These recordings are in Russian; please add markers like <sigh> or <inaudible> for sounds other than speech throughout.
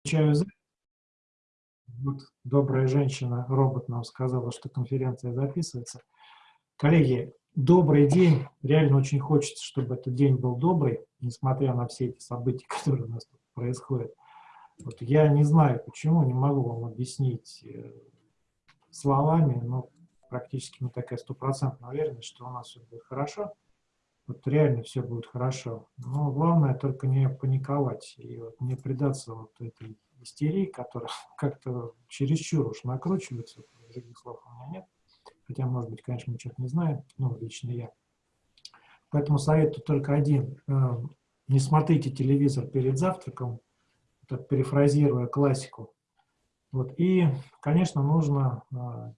Включаю Вот добрая женщина, робот нам сказала, что конференция записывается. Коллеги, добрый день. Реально очень хочется, чтобы этот день был добрый, несмотря на все эти события, <laughs> которые у нас тут происходят. Вот я не знаю, почему, не могу вам объяснить э, словами, но практически мы такая стопроцентная уверенность, что у нас все будет хорошо. Вот реально все будет хорошо. Но главное только не паниковать и вот не предаться вот этой истерии, которая <laughs> как-то чересчур уж накручивается. Других слов у меня нет. Хотя, может быть, конечно, что-то не знаем, ну, лично я. Поэтому совет тут только один. Э, не смотрите телевизор перед завтраком, так перефразируя классику. Вот. И, конечно, нужно э,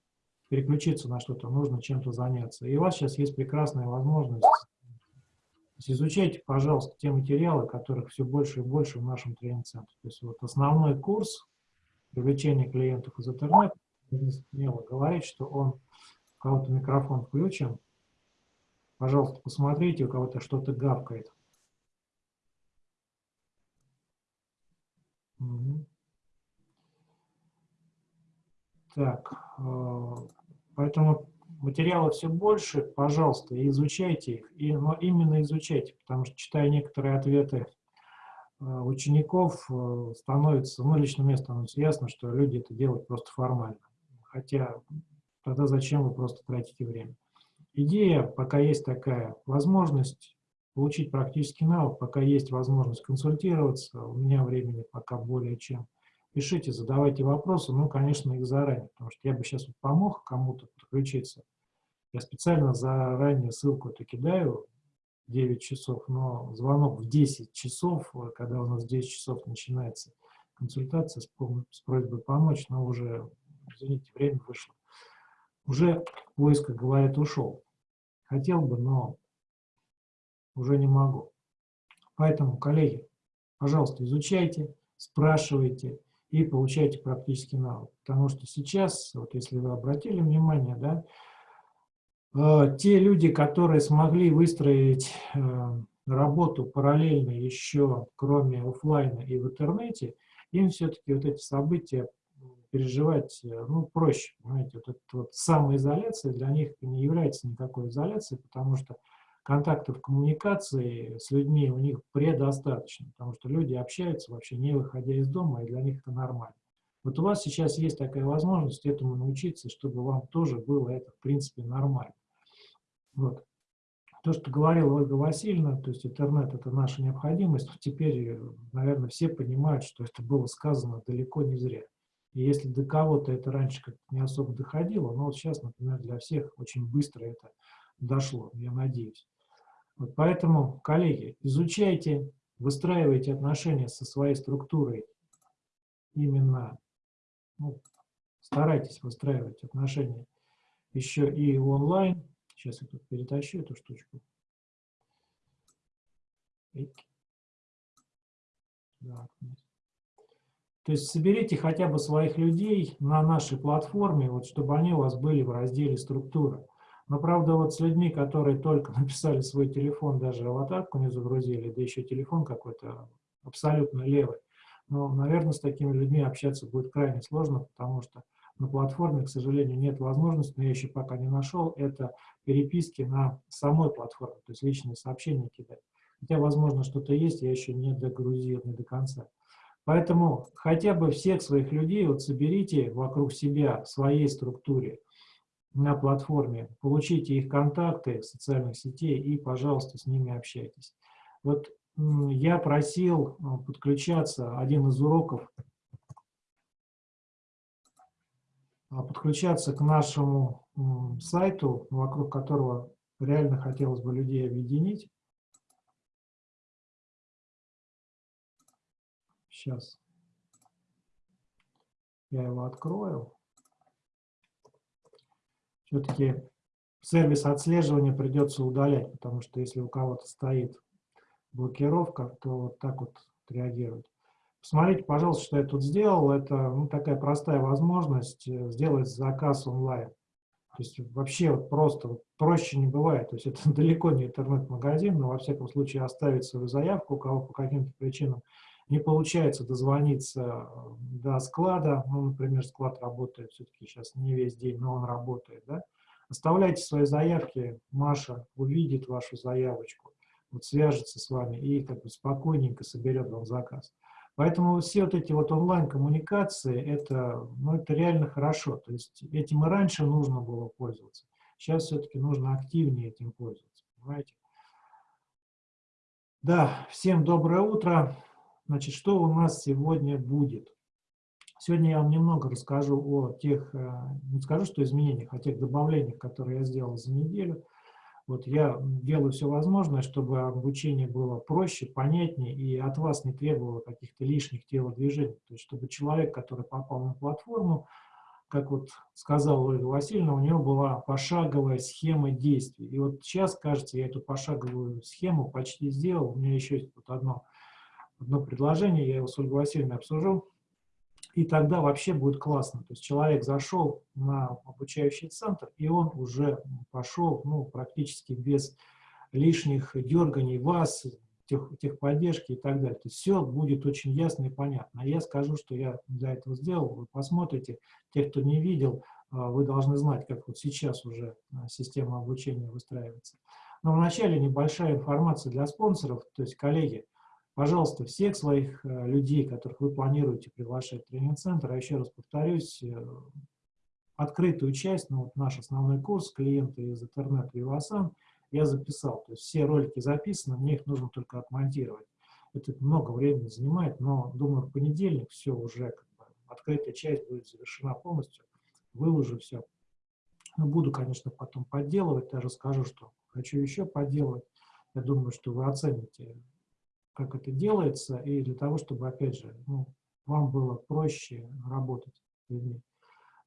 переключиться на что-то, нужно чем-то заняться. И у вас сейчас есть прекрасная возможность изучайте, пожалуйста, те материалы, которых все больше и больше в нашем тренинг-центре. То есть вот основной курс привлечения клиентов из интернета, смело говорить, что он, у кого-то микрофон включен, пожалуйста, посмотрите, у кого-то что-то гавкает. Так, э, поэтому материалов все больше, пожалуйста, изучайте их, и, но именно изучайте, потому что, читая некоторые ответы э, учеников, э, становится, ну, лично мне становится ясно, что люди это делают просто формально. Хотя тогда зачем вы просто тратите время? Идея, пока есть такая возможность получить практический навык, пока есть возможность консультироваться, у меня времени пока более чем. Пишите, задавайте вопросы, ну, конечно, их заранее, потому что я бы сейчас вот помог кому-то подключиться, я специально заранее ссылку эту кидаю, 9 часов, но звонок в 10 часов, когда у нас в 10 часов начинается консультация с, с просьбой помочь, но уже, извините, время вышло. Уже поиск, как говорят, ушел. Хотел бы, но уже не могу. Поэтому, коллеги, пожалуйста, изучайте, спрашивайте и получайте практический навык. Потому что сейчас, вот если вы обратили внимание, да, Э, те люди, которые смогли выстроить э, работу параллельно еще, кроме офлайна и в интернете, им все-таки вот эти события переживать э, ну, проще. Понимаете, вот эта вот самоизоляция для них не является никакой изоляцией, потому что контактов коммуникации с людьми у них предостаточно, потому что люди общаются вообще не выходя из дома, и для них это нормально. Вот у вас сейчас есть такая возможность этому научиться, чтобы вам тоже было это, в принципе, нормально. Вот. То, что говорила Ольга Васильевна, то есть интернет – это наша необходимость, теперь, наверное, все понимают, что это было сказано далеко не зря. И если до кого-то это раньше как-то не особо доходило, но вот сейчас, например, для всех очень быстро это дошло, я надеюсь. Вот поэтому, коллеги, изучайте, выстраивайте отношения со своей структурой именно, ну, старайтесь выстраивать отношения еще и онлайн, Сейчас я тут перетащу эту штучку. То есть соберите хотя бы своих людей на нашей платформе, вот, чтобы они у вас были в разделе «Структура». Но, правда, вот с людьми, которые только <laughs> написали свой телефон, даже аватарку не загрузили, да еще телефон какой-то абсолютно левый, но, наверное, с такими людьми общаться будет крайне сложно, потому что на платформе, к сожалению, нет возможности, но я еще пока не нашел, это переписки на самой платформе, то есть личные сообщения кидать. Хотя, возможно, что-то есть, я еще не догрузил, не до конца. Поэтому хотя бы всех своих людей вот соберите вокруг себя, в своей структуре, на платформе, получите их контакты социальных сетей и, пожалуйста, с ними общайтесь. Вот я просил э, подключаться, один из уроков А, подключаться к нашему сайту, вокруг которого реально хотелось бы людей объединить. Сейчас я его открою. Все-таки сервис отслеживания придется удалять, потому что если у кого-то стоит блокировка, то вот так вот реагирует. Посмотрите, пожалуйста, что я тут сделал. Это ну, такая простая возможность э, сделать заказ онлайн. То есть вообще вот просто вот проще не бывает. То есть это <laughs> далеко не интернет-магазин, но во всяком случае оставить свою заявку, у кого по каким-то причинам не получается дозвониться до склада, ну, например, склад работает все-таки сейчас не весь день, но он работает, да, оставляйте свои заявки, Маша увидит вашу заявочку, вот свяжется с вами и как бы спокойненько соберет вам заказ. Поэтому все вот эти вот онлайн-коммуникации, это, ну, это реально хорошо. То есть этим и раньше нужно было пользоваться. Сейчас все-таки нужно активнее этим пользоваться, понимаете? Да, всем доброе утро. Значит, что у нас сегодня будет? Сегодня я вам немного расскажу о тех, э, не скажу, что изменениях, о тех добавлениях, которые я сделал за неделю. Вот я делаю все возможное, чтобы обучение было проще, понятнее и от вас не требовало каких-то лишних телодвижений. То есть, чтобы человек, который попал на платформу, как вот сказала Ольга Васильевна, у него была пошаговая схема действий. И вот сейчас, кажется, я эту пошаговую схему почти сделал. У меня еще есть вот одно, одно предложение, я его с Ольгой Васильевной обсужу. И тогда вообще будет классно. То есть человек зашел на обучающий центр, и он уже пошел ну, практически без лишних дерганий вас, тех, техподдержки и так далее. То есть все будет очень ясно и понятно. А я скажу, что я для этого сделал. Вы посмотрите. Те, кто не видел, а, вы должны знать, как вот сейчас уже а, система обучения выстраивается. Но вначале небольшая информация для спонсоров. То есть, коллеги, Пожалуйста, всех своих э, людей, которых вы планируете приглашать в тренинг-центр, а еще раз повторюсь, э, открытую часть, ну, вот наш основной курс «Клиенты из интернета Вивасан» я записал. То есть все ролики записаны, мне их нужно только отмонтировать. Это много времени занимает, но, думаю, в понедельник все уже, как бы, открытая часть будет завершена полностью, выложу все. Ну, буду, конечно, потом подделывать, даже скажу, что хочу еще подделывать. Я думаю, что вы оцените как это делается, и для того, чтобы, опять же, ну, вам было проще работать с людьми.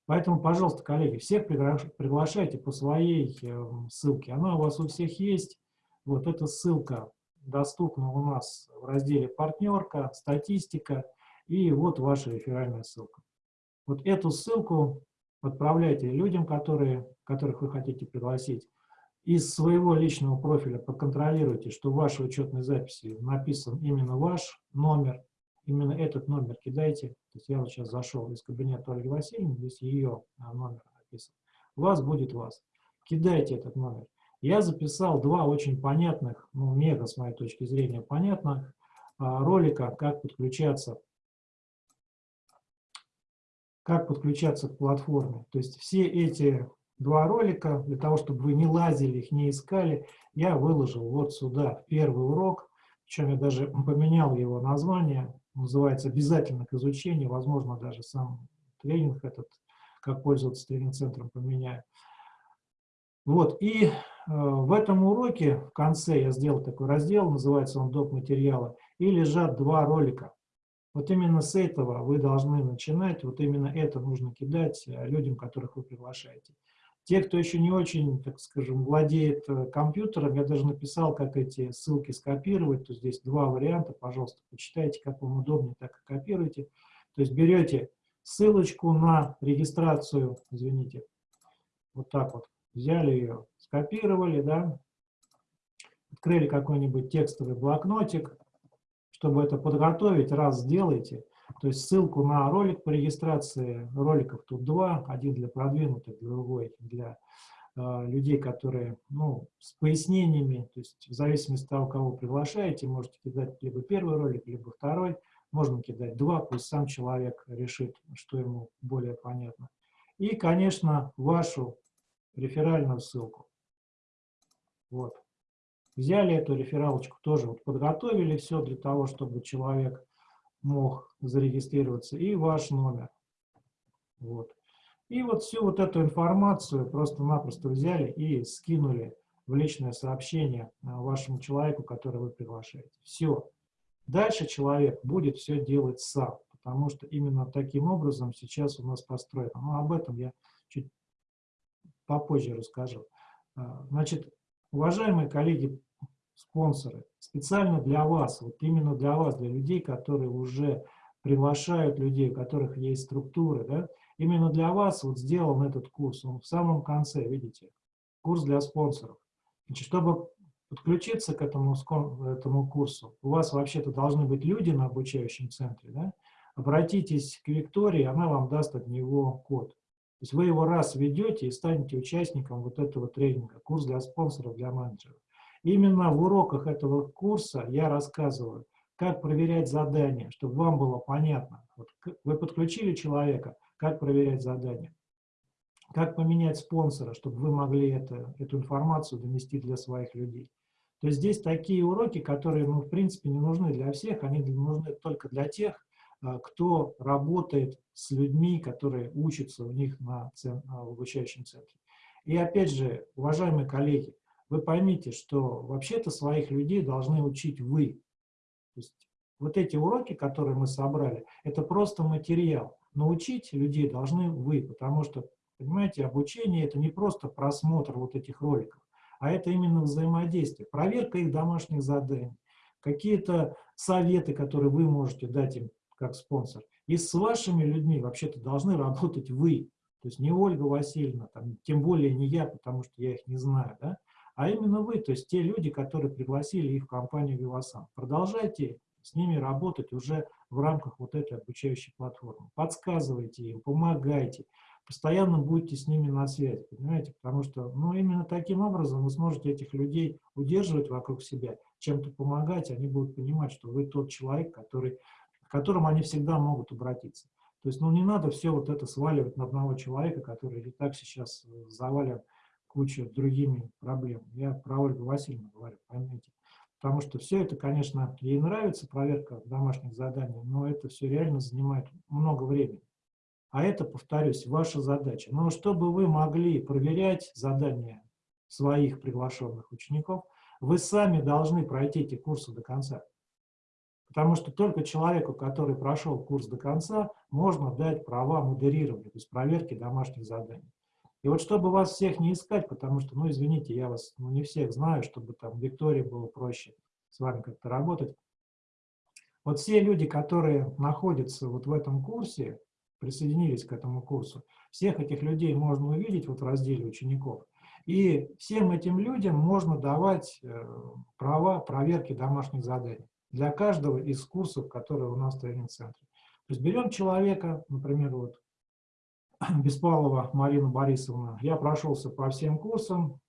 Поэтому, пожалуйста, коллеги, всех приглашайте по своей э, ссылке. Она у вас у всех есть. Вот эта ссылка доступна у нас в разделе «Партнерка», «Статистика», и вот ваша реферальная ссылка. Вот эту ссылку отправляйте людям, которые, которых вы хотите пригласить из своего личного профиля проконтролируйте, что в вашей учетной записи написан именно ваш номер, именно этот номер кидайте. То есть я вот сейчас зашел из кабинета Ольги Васильевны, здесь ее а, номер написан. У вас будет вас. Кидайте этот номер. Я записал два очень понятных, ну, мега, с моей точки зрения, понятных а, ролика, как подключаться как подключаться к платформе. То есть все эти два ролика, для того, чтобы вы не лазили, их не искали, я выложил вот сюда первый урок, причем я даже поменял его название, называется «Обязательно к изучению», возможно, даже сам тренинг этот, как пользоваться тренинг-центром, поменяю. Вот, и э, в этом уроке в конце я сделал такой раздел, называется он «Доп. материалы», и лежат два ролика. Вот именно с этого вы должны начинать, вот именно это нужно кидать э, людям, которых вы приглашаете. Те, кто еще не очень, так скажем, владеет э, компьютером, я даже написал, как эти ссылки скопировать. То здесь два варианта, пожалуйста, почитайте, как вам удобнее, так и копируйте. То есть берете ссылочку на регистрацию, извините, вот так вот, взяли ее, скопировали, да, открыли какой-нибудь текстовый блокнотик, чтобы это подготовить, раз сделайте – то есть ссылку на ролик по регистрации, роликов тут два, один для продвинутых, другой для э, людей, которые ну, с пояснениями, то есть в зависимости от того, кого приглашаете, можете кидать либо первый ролик, либо второй, можно кидать два, пусть сам человек решит, что ему более понятно. И, конечно, вашу реферальную ссылку. Вот. Взяли эту рефералочку, тоже вот подготовили все для того, чтобы человек мог зарегистрироваться, и ваш номер. Вот. И вот всю вот эту информацию просто-напросто взяли и скинули в личное сообщение а, вашему человеку, который вы приглашаете. Все. Дальше человек будет все делать сам, потому что именно таким образом сейчас у нас построено. Но об этом я чуть попозже расскажу. А, значит, уважаемые коллеги спонсоры, специально для вас, вот именно для вас, для людей, которые уже приглашают людей, у которых есть структуры, да, именно для вас вот сделан этот курс, он в самом конце, видите, курс для спонсоров. Значит, чтобы подключиться к этому, этому курсу, у вас вообще-то должны быть люди на обучающем центре, да? обратитесь к Виктории, она вам даст от него код. То есть вы его раз введете и станете участником вот этого тренинга, курс для спонсоров, для менеджеров. Именно в уроках этого курса я рассказываю, как проверять задания, чтобы вам было понятно. Вот вы подключили человека, как проверять задания. Как поменять спонсора, чтобы вы могли это, эту информацию донести для своих людей. То есть здесь такие уроки, которые, ну, в принципе, не нужны для всех, они нужны только для тех, а, кто работает с людьми, которые учатся у них на в обучающем центре. И опять же, уважаемые коллеги, вы поймите, что вообще-то своих людей должны учить вы. То есть вот эти уроки, которые мы собрали, это просто материал. Но учить людей должны вы, потому что, понимаете, обучение – это не просто просмотр вот этих роликов, а это именно взаимодействие, проверка их домашних заданий, какие-то советы, которые вы можете дать им как спонсор. И с вашими людьми вообще-то должны работать вы. То есть не Ольга Васильевна, там, тем более не я, потому что я их не знаю, да? А именно вы, то есть те люди, которые пригласили их в компанию Вивасан. Продолжайте с ними работать уже в рамках вот этой обучающей платформы. Подсказывайте им, помогайте, постоянно будьте с ними на связи, понимаете? Потому что ну, именно таким образом вы сможете этих людей удерживать вокруг себя, чем-то помогать, они будут понимать, что вы тот человек, который к которым они всегда могут обратиться. То есть, ну, не надо все вот это сваливать на одного человека, который и так сейчас э, завален кучей другими проблемами. Я про Ольгу Васильевну говорю, поймите. Потому что все это, конечно, ей нравится, проверка домашних заданий, но это все реально занимает много времени. А это, повторюсь, ваша задача. Но чтобы вы могли проверять задания своих приглашенных учеников, вы сами должны пройти эти курсы до конца. Потому что только человеку, который прошел курс до конца, можно дать права модерирования, то есть проверки домашних заданий. И вот чтобы вас всех не искать, потому что, ну, извините, я вас ну, не всех знаю, чтобы там Виктории было проще с вами как-то работать. Вот все люди, которые находятся вот в этом курсе, присоединились к этому курсу, всех этих людей можно увидеть вот в разделе учеников. И всем этим людям можно давать э, права проверки домашних заданий для каждого из курсов, которые у нас в тренинг-центре. То есть берем человека, например, вот <clears throat> Беспалова Марина Борисовна, я прошелся по всем курсам,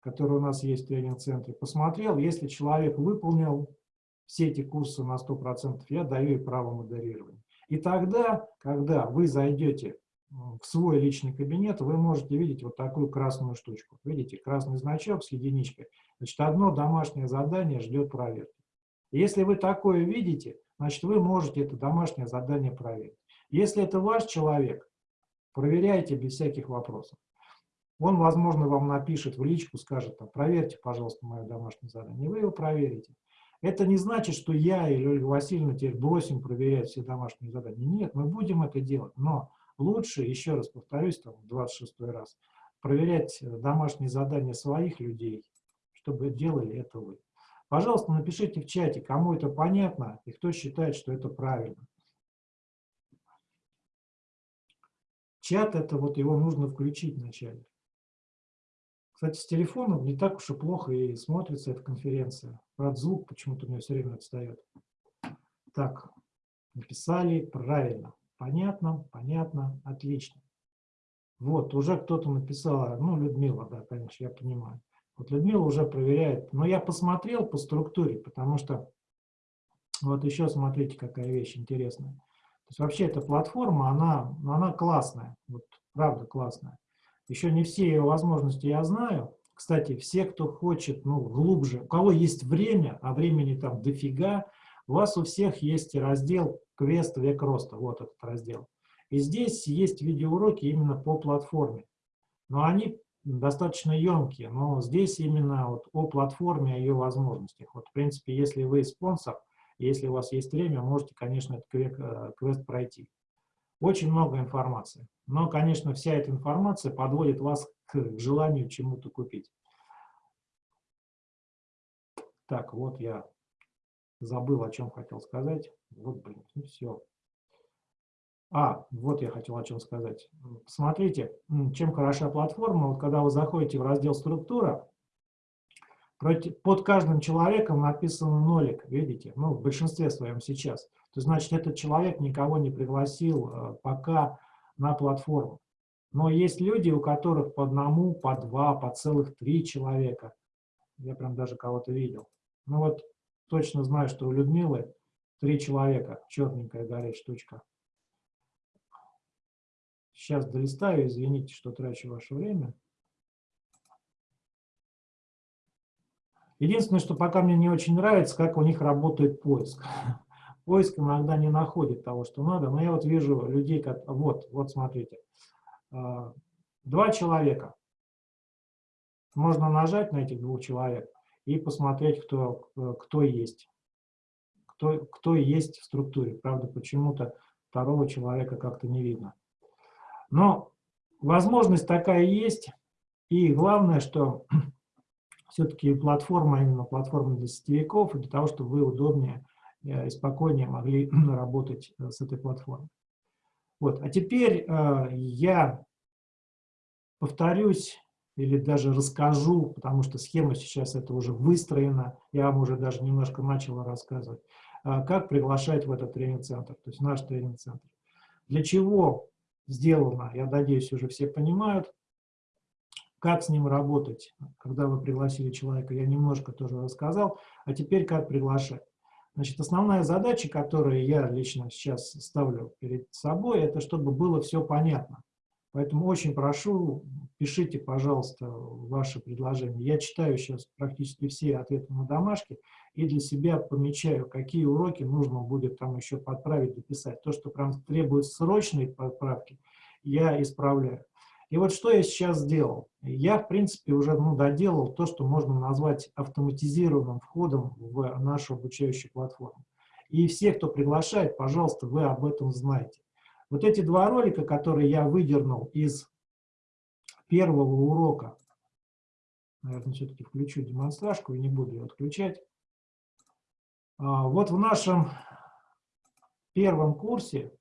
которые у нас есть в тренинг-центре, посмотрел, если человек выполнил все эти курсы на 100%, я даю ей право модерирования. И тогда, когда вы зайдете в свой личный кабинет, вы можете видеть вот такую красную штучку. Видите, красный значок с единичкой. Значит, одно домашнее задание ждет проверки. Если вы такое видите, значит, вы можете это домашнее задание проверить. Если это ваш человек, проверяйте без всяких вопросов. Он, возможно, вам напишет в личку, скажет, там, проверьте, пожалуйста, мое домашнее задание. Вы его проверите. Это не значит, что я или Ольга Васильевна теперь бросим проверять все домашние задания. Нет, мы будем это делать. Но лучше, еще раз повторюсь, там, 26 раз, проверять домашние задания своих людей, чтобы делали это вы. Пожалуйста, напишите в чате, кому это понятно и кто считает, что это правильно. Чат, это вот его нужно включить вначале. Кстати, с телефоном не так уж и плохо и смотрится эта конференция. Правда, звук почему-то у меня все время отстает. Так, написали правильно. Понятно, понятно, отлично. Вот, уже кто-то написал, ну, Людмила, да, конечно, я понимаю. Вот Людмила уже проверяет. Но я посмотрел по структуре, потому что вот еще смотрите, какая вещь интересная. То есть вообще эта платформа, она, она классная, вот правда классная. Еще не все ее возможности я знаю. Кстати, все, кто хочет, ну, глубже, у кого есть время, а времени там дофига, у вас у всех есть раздел «Квест век роста», вот этот раздел. И здесь есть видеоуроки именно по платформе. Но они достаточно емкие, но здесь именно вот о платформе, о ее возможностях. Вот, в принципе, если вы спонсор, если у вас есть время, можете, конечно, этот э, квест пройти. Очень много информации. Но, конечно, вся эта информация подводит вас к желанию чему-то купить. Так, вот я забыл, о чем хотел сказать. Вот, блин, ну все. А, вот я хотел о чем сказать. Смотрите, чем хороша платформа. Вот когда вы заходите в раздел «Структура», под каждым человеком написано нолик, видите? Ну, в большинстве своем сейчас. То значит, этот человек никого не пригласил э, пока на платформу. Но есть люди, у которых по одному, по два, по целых три человека. Я прям даже кого-то видел. Ну вот точно знаю, что у Людмилы три человека, черненькая горит штучка. Сейчас долистаю, извините, что трачу ваше время. Единственное, что пока мне не очень нравится, как у них работает поиск. <laughs> Поиск иногда не находит того, что надо, но я вот вижу людей, как... Вот, вот смотрите. А, два человека. Можно нажать на этих двух человек и посмотреть, кто, кто есть. Кто, кто есть в структуре. Правда, почему-то второго человека как-то не видно. Но возможность такая есть. И главное, что все-таки платформа, именно платформа для сетевиков, для того, чтобы вы удобнее э, и спокойнее могли <clears throat> работать э, с этой платформой. Вот. А теперь э, я повторюсь или даже расскажу, потому что схема сейчас это уже выстроена, я вам уже даже немножко начал рассказывать, как приглашать в этот тренинг-центр, то есть наш тренинг-центр. Для чего сделано, я надеюсь, уже все понимают, как с ним работать, когда вы пригласили человека, я немножко тоже рассказал. А теперь как приглашать. Значит, основная задача, которую я лично сейчас ставлю перед собой, это чтобы было все понятно. Поэтому очень прошу, пишите, пожалуйста, ваши предложения. Я читаю сейчас практически все ответы на домашки и для себя помечаю, какие уроки нужно будет там еще подправить, дописать. То, что прям требует срочной подправки, я исправляю. И вот что я сейчас сделал. Я, в принципе, уже ну, доделал то, что можно назвать автоматизированным входом в нашу обучающую платформу. И все, кто приглашает, пожалуйста, вы об этом знаете. Вот эти два ролика, которые я выдернул из первого урока, наверное, все-таки включу демонстражку и не буду ее отключать. А, вот в нашем первом курсе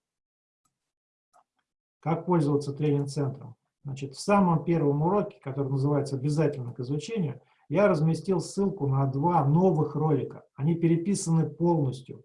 «Как пользоваться тренинг-центром» Значит, в самом первом уроке, который называется «Обязательно к изучению», я разместил ссылку на два новых ролика. Они переписаны полностью.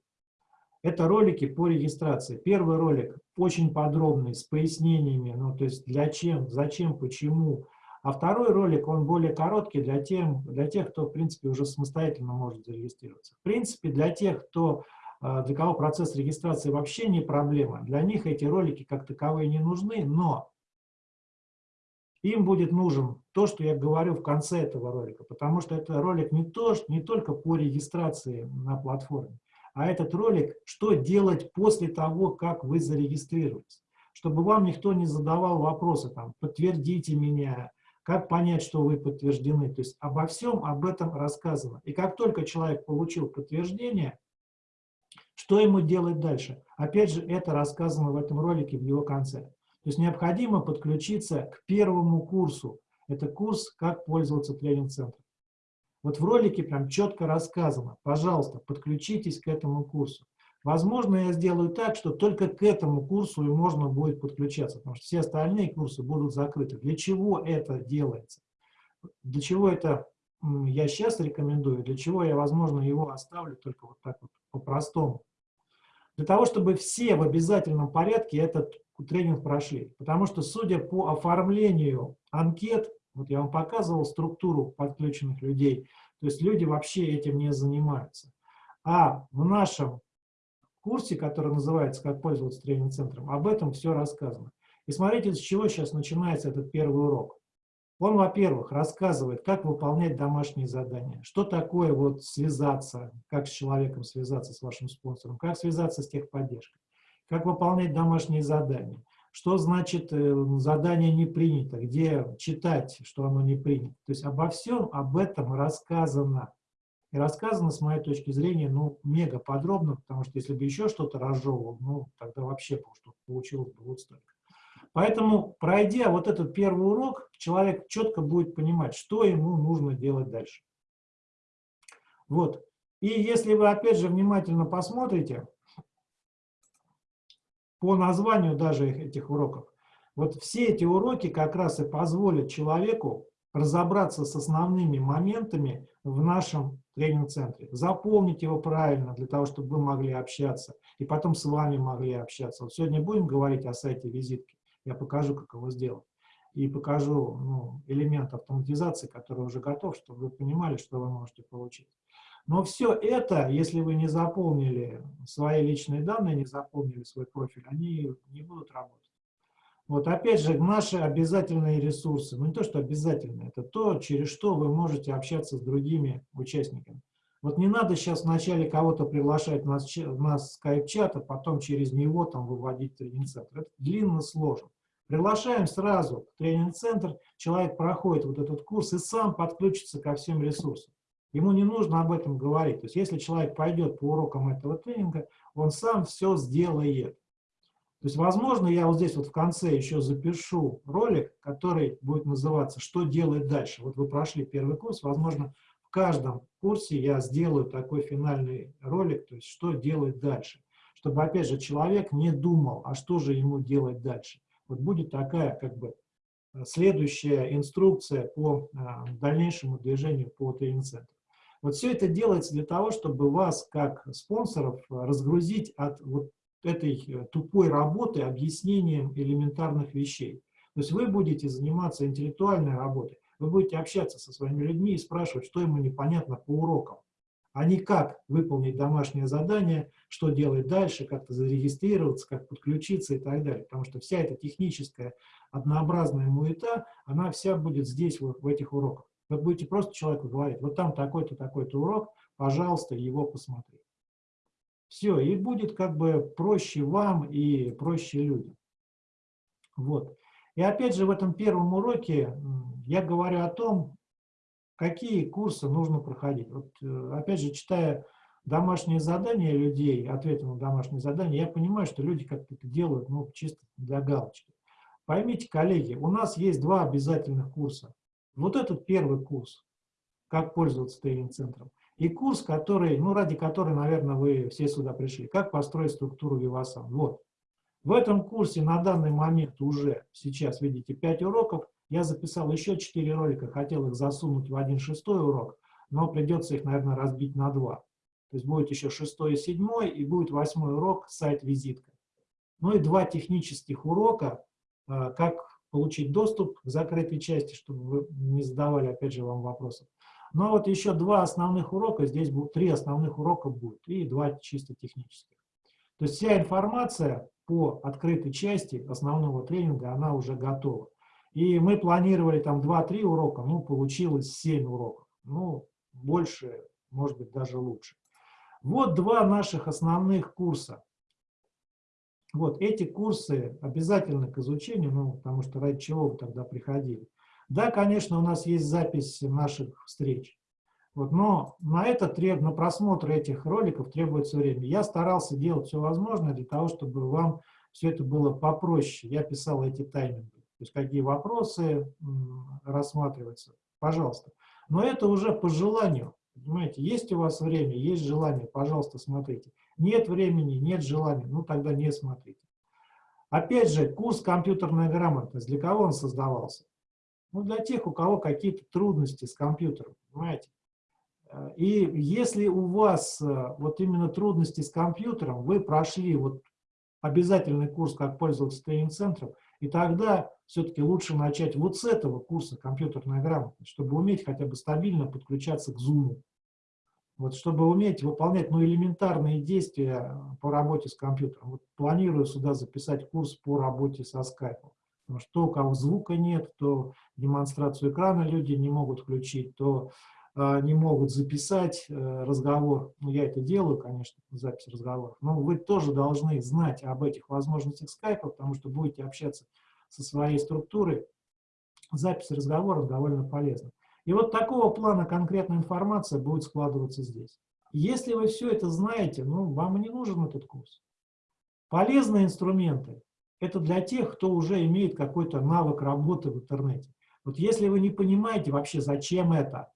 Это ролики по регистрации. Первый ролик очень подробный, с пояснениями, ну, то есть для чем, зачем, почему. А второй ролик, он более короткий для, тем, для тех, кто, в принципе, уже самостоятельно может зарегистрироваться. В принципе, для тех, кто, а, для кого процесс регистрации вообще не проблема, для них эти ролики как таковые не нужны, но им будет нужен то, что я говорю в конце этого ролика, потому что это ролик не, то, не только по регистрации на платформе, а этот ролик, что делать после того, как вы зарегистрируетесь. Чтобы вам никто не задавал вопросы, там, подтвердите меня, как понять, что вы подтверждены. То есть обо всем об этом рассказано. И как только человек получил подтверждение, что ему делать дальше? Опять же, это рассказано в этом ролике в его конце. То есть необходимо подключиться к первому курсу. Это курс «Как пользоваться тренинг-центром». Вот в ролике прям четко рассказано. Пожалуйста, подключитесь к этому курсу. Возможно, я сделаю так, что только к этому курсу и можно будет подключаться, потому что все остальные курсы будут закрыты. Для чего это делается? Для чего это я сейчас рекомендую, для чего я, возможно, его оставлю только вот так вот по-простому. Для того, чтобы все в обязательном порядке этот тренинг прошли. Потому что, судя по оформлению анкет, вот я вам показывал структуру подключенных людей, то есть люди вообще этим не занимаются. А в нашем курсе, который называется «Как пользоваться тренинг-центром», об этом все рассказано. И смотрите, с чего сейчас начинается этот первый урок. Он, во-первых, рассказывает, как выполнять домашние задания, что такое вот связаться, как с человеком связаться, с вашим спонсором, как связаться с техподдержкой как выполнять домашние задания, что значит э, задание не принято, где читать, что оно не принято. То есть обо всем об этом рассказано. И рассказано, с моей точки зрения, ну, мега подробно, потому что если бы еще что-то разжевывал, ну, тогда вообще что получилось бы вот столько. Поэтому, пройдя вот этот первый урок, человек четко будет понимать, что ему нужно делать дальше. Вот. И если вы, опять же, внимательно посмотрите, по названию даже этих уроков. Вот все эти уроки как раз и позволят человеку разобраться с основными моментами в нашем тренинг-центре. Заполнить его правильно, для того, чтобы вы могли общаться, и потом с вами могли общаться. Вот сегодня будем говорить о сайте визитки, я покажу, как его сделать. И покажу ну, элемент автоматизации, который уже готов, чтобы вы понимали, что вы можете получить. Но все это, если вы не заполнили свои личные данные, не заполнили свой профиль, они не будут работать. Вот опять же, наши обязательные ресурсы, ну не то, что обязательные, это то, через что вы можете общаться с другими участниками. Вот не надо сейчас вначале кого-то приглашать на, на скайп-чат, а потом через него там выводить тренинг-центр. Это длинно, сложно. Приглашаем сразу в тренинг-центр, человек проходит вот этот курс и сам подключится ко всем ресурсам. Ему не нужно об этом говорить. То есть если человек пойдет по урокам этого тренинга, он сам все сделает. То есть, возможно, я вот здесь вот в конце еще запишу ролик, который будет называться «Что делать дальше?». Вот вы прошли первый курс, возможно, в каждом курсе я сделаю такой финальный ролик, то есть «Что делать дальше?». Чтобы, опять же, человек не думал, а что же ему делать дальше. Вот будет такая, как бы, следующая инструкция по а, дальнейшему движению по тренинг-центру. Вот все это делается для того, чтобы вас, как спонсоров, разгрузить от вот этой э, тупой работы объяснением элементарных вещей. То есть вы будете заниматься интеллектуальной работой, вы будете общаться со своими людьми и спрашивать, что ему непонятно по урокам, а не как выполнить домашнее задание, что делать дальше, как-то зарегистрироваться, как подключиться и так далее. Потому что вся эта техническая однообразная муета, она вся будет здесь, вот, в этих уроках. Вы будете просто человеку говорить, вот там такой-то, такой-то урок, пожалуйста, его посмотри. Все, и будет как бы проще вам и проще людям. Вот. И опять же в этом первом уроке я говорю о том, какие курсы нужно проходить. Вот, э, опять же, читая домашние задания людей, ответы на домашние задания, я понимаю, что люди как-то это делают ну, чисто для галочки. Поймите, коллеги, у нас есть два обязательных курса. Вот этот первый курс, как пользоваться тренинг-центром, и курс, который, ну, ради которого, наверное, вы все сюда пришли. Как построить структуру Vivasan. Вот. В этом курсе на данный момент уже сейчас, видите, 5 уроков. Я записал еще 4 ролика, хотел их засунуть в один шестой урок, но придется их, наверное, разбить на два. То есть будет еще шестой и седьмой, и будет восьмой урок сайт-визитка. Ну и два технических урока, э, как получить доступ к закрытой части, чтобы вы не задавали, опять же, вам вопросов. Но вот еще два основных урока, здесь будут три основных урока будет, и два чисто технических. То есть вся информация по открытой части основного тренинга, она уже готова. И мы планировали там 2-3 урока, ну, получилось 7 уроков. Ну, больше, может быть, даже лучше. Вот два наших основных курса. Вот эти курсы обязательны к изучению, ну, потому что ради чего вы тогда приходили. Да, конечно, у нас есть запись наших встреч, вот, но на это треб, на просмотр этих роликов требуется время. Я старался делать все возможное для того, чтобы вам все это было попроще. Я писал эти тайминги, то есть какие вопросы рассматриваются, пожалуйста. Но это уже по желанию, понимаете, есть у вас время, есть желание, пожалуйста, смотрите. Нет времени, нет желания, ну тогда не смотрите. Опять же, курс «Компьютерная грамотность», для кого он создавался? Ну, для тех, у кого какие-то трудности с компьютером, понимаете? Э, и если у вас э, вот именно трудности с компьютером, вы прошли вот обязательный курс «Как пользоваться тренинг-центром», и тогда все-таки лучше начать вот с этого курса «Компьютерная грамотность», чтобы уметь хотя бы стабильно подключаться к Zoom. Вот, чтобы уметь выполнять ну, элементарные действия по работе с компьютером. Вот, планирую сюда записать курс по работе со скайпом. Потому что то, у кого звука нет, то демонстрацию экрана люди не могут включить, то э, не могут записать э, разговор. Ну, я это делаю, конечно, запись разговоров. Но вы тоже должны знать об этих возможностях скайпа, потому что будете общаться со своей структурой. Запись разговора довольно полезна. И вот такого плана конкретная информация будет складываться здесь. Если вы все это знаете, ну, вам не нужен этот курс. Полезные инструменты это для тех, кто уже имеет какой-то навык работы в интернете. Вот если вы не понимаете вообще, зачем это,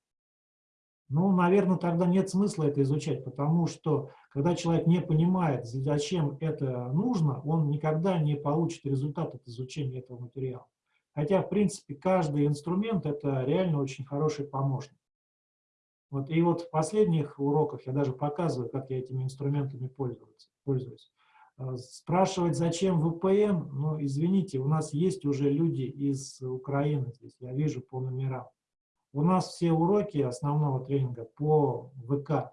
ну, наверное, тогда нет смысла это изучать, потому что, когда человек не понимает, зачем это нужно, он никогда не получит результат от изучения этого материала. Хотя, в принципе, каждый инструмент – это реально очень хороший помощник. Вот, и вот в последних уроках я даже показываю, как я этими инструментами пользуюсь. А, спрашивать, зачем VPN, ну, извините, у нас есть уже люди из Украины здесь, я вижу по номерам. У нас все уроки основного тренинга по ВК.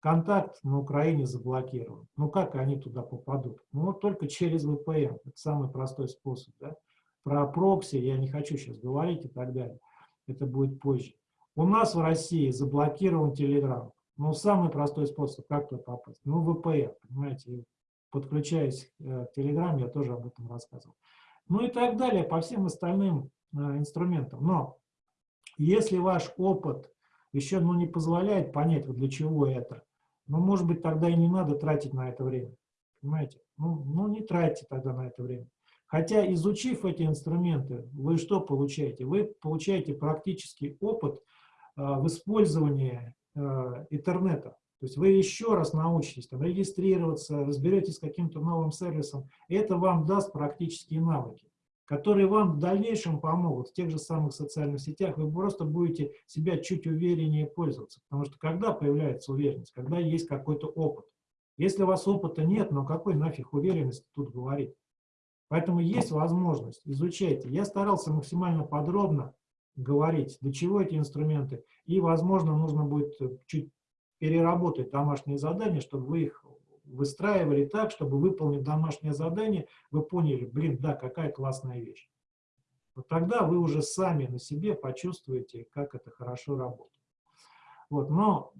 Контакт на Украине заблокирован. Ну как они туда попадут? Ну вот только через VPN. Это самый простой способ. Да? Про прокси я не хочу сейчас говорить и так далее. Это будет позже. У нас в России заблокирован Telegram. Ну, самый простой способ, как туда попасть? Ну, VPN, понимаете. Подключаясь э, к Telegram, я тоже об этом рассказывал. Ну и так далее, по всем остальным э, инструментам. Но если ваш опыт еще ну, не позволяет понять, вот для чего это, ну, может быть, тогда и не надо тратить на это время. Понимаете? Ну, ну не тратьте тогда на это время. Хотя, изучив эти инструменты, вы что получаете? Вы получаете практический опыт а, в использовании а, интернета. То есть вы еще раз научитесь там, регистрироваться, разберетесь с каким-то новым сервисом. Это вам даст практические навыки, которые вам в дальнейшем помогут в тех же самых социальных сетях. Вы просто будете себя чуть увереннее пользоваться. Потому что когда появляется уверенность? Когда есть какой-то опыт. Если у вас опыта нет, но какой нафиг уверенности тут говорить? Поэтому есть возможность, изучайте. Я старался максимально подробно говорить, для чего эти инструменты. И, возможно, нужно будет э, чуть переработать домашние задания, чтобы вы их выстраивали так, чтобы, выполнив домашнее задание, вы поняли, блин, да, какая классная вещь. Вот тогда вы уже сами на себе почувствуете, как это хорошо работает. Вот, но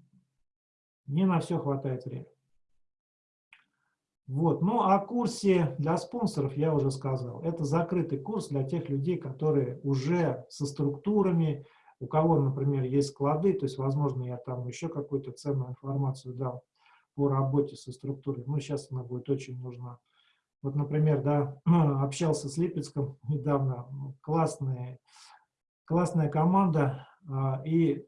не на все хватает времени. Вот. Ну, о курсе для спонсоров я уже сказал. Это закрытый курс для тех людей, которые уже со структурами, у кого, например, есть склады, то есть, возможно, я там еще какую-то ценную информацию дал по работе со структурой. Ну, сейчас она будет очень нужна. Вот, например, да, <clears throat> общался с Липецком недавно, классная, классная команда, а, и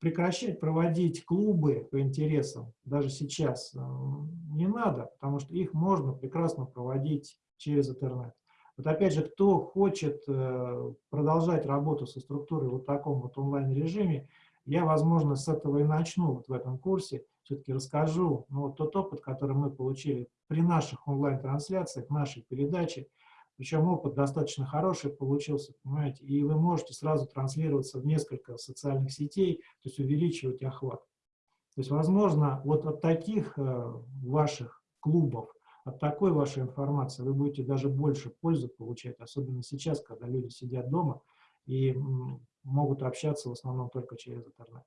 прекращать проводить клубы по интересам, даже сейчас, э, не надо, потому что их можно прекрасно проводить через интернет. Вот опять же, кто хочет э, продолжать работу со структурой вот в таком вот онлайн-режиме, я, возможно, с этого и начну вот в этом курсе, все-таки расскажу ну, вот тот опыт, который мы получили при наших онлайн-трансляциях, нашей передаче, причем опыт достаточно хороший получился, понимаете, и вы можете сразу транслироваться в несколько социальных сетей, то есть увеличивать охват. То есть, возможно, вот от таких э, ваших клубов, от такой вашей информации вы будете даже больше пользы получать, особенно сейчас, когда люди сидят дома и могут общаться в основном только через интернет.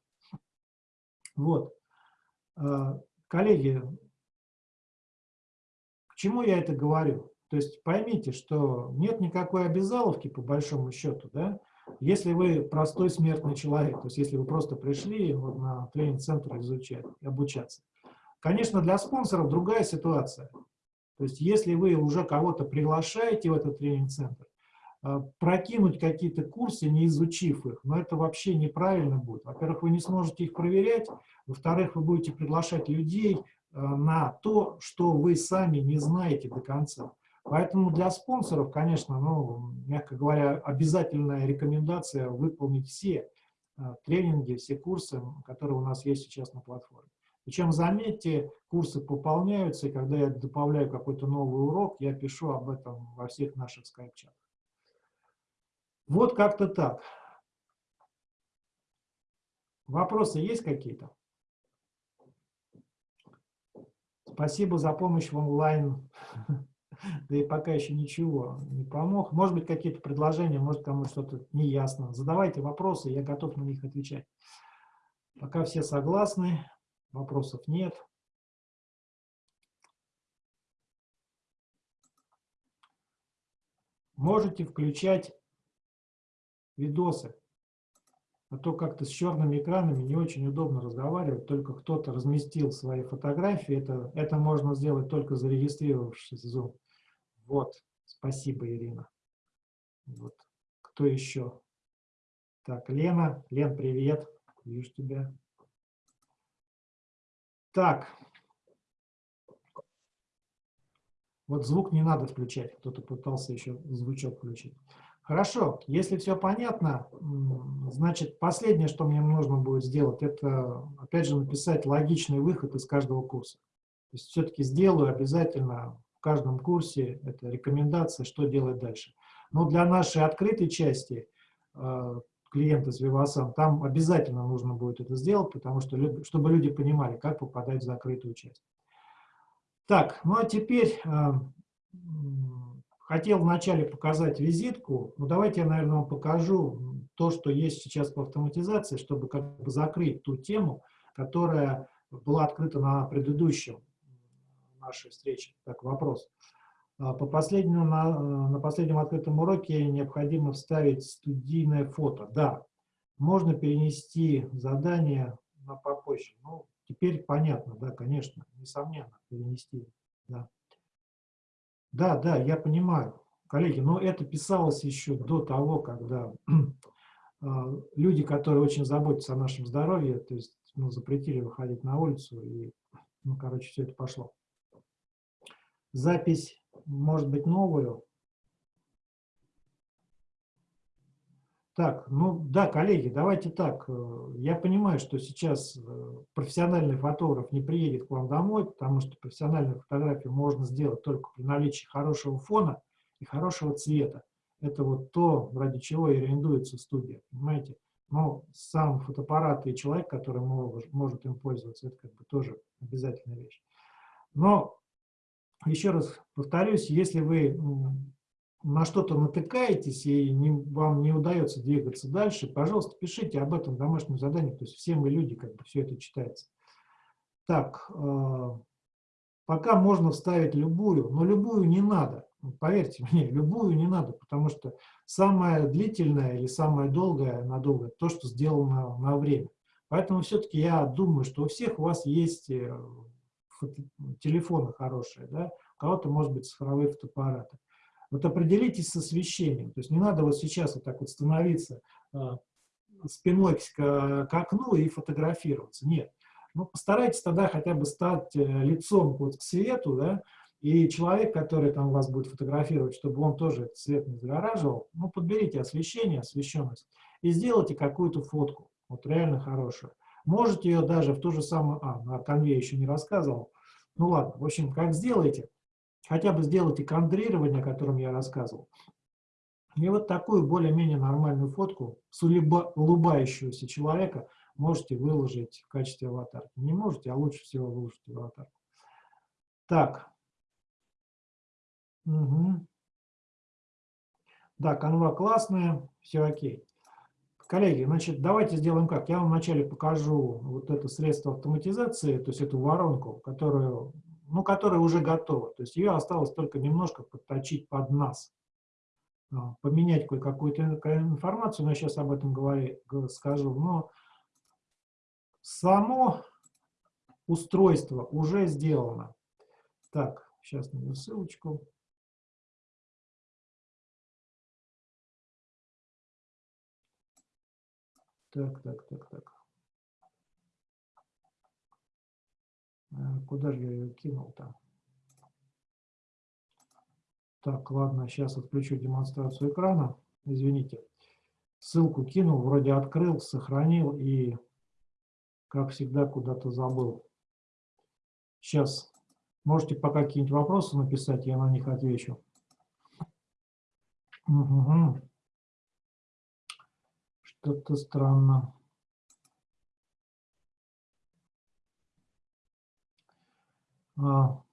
Вот. Э, коллеги, к чему я это говорю? То есть поймите, что нет никакой обязаловки по большому счету, да, если вы простой смертный человек, то есть если вы просто пришли вот на тренинг-центр изучать, обучаться. Конечно, для спонсоров другая ситуация. То есть если вы уже кого-то приглашаете в этот тренинг-центр, э, прокинуть какие-то курсы, не изучив их, но это вообще неправильно будет. Во-первых, вы не сможете их проверять, во-вторых, вы будете приглашать людей э, на то, что вы сами не знаете до конца. Поэтому для спонсоров, конечно, ну, мягко говоря, обязательная рекомендация выполнить все а, тренинги, все курсы, которые у нас есть сейчас на платформе. Причем, заметьте, курсы пополняются, и когда я добавляю какой-то новый урок, я пишу об этом во всех наших скайп-чатах. Вот как-то так. Вопросы есть какие-то? Спасибо за помощь в онлайн <laughs> <laughs> да и пока еще ничего не помог. Может быть, какие-то предложения, может, кому что-то не ясно. Задавайте вопросы, я готов на них отвечать. Пока все согласны, вопросов нет. Можете включать видосы. А то как-то с черными экранами не очень удобно разговаривать, только кто-то разместил свои фотографии. Это, это можно сделать только зарегистрировавшись в Zoom. Вот, спасибо, Ирина. Вот. Кто еще? Так, Лена. Лен, привет. Вижу тебя. Так. Вот звук не надо включать, кто-то пытался еще звучок включить. Хорошо, если все понятно, значит, последнее, что мне нужно будет сделать, это, опять же, написать логичный выход из каждого курса. То есть все-таки сделаю обязательно каждом курсе, это рекомендация, что делать дальше. Но для нашей открытой части э, клиента с Vivasan, там обязательно нужно будет это сделать, потому что, чтобы люди понимали, как попадать в закрытую часть. Так, ну а теперь э, Хотел вначале показать визитку, но давайте я, наверное, вам покажу то, что есть сейчас по автоматизации, чтобы как бы закрыть ту тему, которая была открыта на предыдущем нашей встрече. Так, вопрос. А, по последнему, на, на последнем открытом уроке необходимо вставить студийное фото. Да, можно перенести задание на попозже. Ну, теперь понятно, да, конечно, несомненно, перенести, да. Да, да, я понимаю. Коллеги, но это писалось еще до того, когда <clears throat> а, люди, которые очень заботятся о нашем здоровье, то есть ну, запретили выходить на улицу, и, ну, короче, все это пошло. Запись может быть новую, Так, ну да, коллеги, давайте так. Я понимаю, что сейчас э, профессиональный фотограф не приедет к вам домой, потому что профессиональную фотографию можно сделать только при наличии хорошего фона и хорошего цвета. Это вот то, ради чего и арендуется студия, понимаете? Но сам фотоаппарат и человек, который может им пользоваться, это как бы тоже обязательная вещь. Но, еще раз повторюсь, если вы на что-то натыкаетесь и не, вам не удается двигаться дальше, пожалуйста, пишите об этом в домашнем задании, то есть все мы люди, как бы все это читается. Так, э, пока можно вставить любую, но любую не надо, поверьте <laughs> мне, любую не надо, потому что самое длительное или самое долгое, надолго, то, что сделано на время. Поэтому все-таки я думаю, что у всех у вас есть э, телефоны хорошие, да? у кого-то, может быть, цифровые фотоаппараты. Вот определитесь с освещением. То есть не надо вот сейчас вот так вот становиться э, спиной к, к окну и фотографироваться. Нет. Ну, постарайтесь тогда хотя бы стать э, лицом вот к свету, да, и человек, который там вас будет фотографировать, чтобы он тоже этот свет не загораживал, ну, подберите освещение, освещенность, и сделайте какую-то фотку, вот реально хорошую. Можете ее даже в ту же самую... А, на конве еще не рассказывал. Ну ладно, в общем, как сделаете, хотя бы сделайте кадрирование, о котором я рассказывал. И вот такую более-менее нормальную фотку с улыбающегося человека можете выложить в качестве аватарки. Не можете, а лучше всего выложить в аватарку. Так. Угу. Да, канва классная, все окей. Коллеги, значит, давайте сделаем как. Я вам вначале покажу вот это средство автоматизации, то есть эту воронку, которую ну, которая уже готова. То есть ее осталось только немножко подточить под нас. А, поменять кое-какую-то информацию, но я сейчас об этом говорю, скажу. Но само устройство уже сделано. Так, сейчас найду ссылочку. Так, так, так, так. Э, куда же я ее кинул-то? Так, ладно, сейчас отключу демонстрацию экрана. Извините. Ссылку кинул, вроде открыл, сохранил и, как всегда, куда-то забыл. Сейчас можете пока какие-нибудь вопросы написать, я на них отвечу. Угу. Что-то странно. А.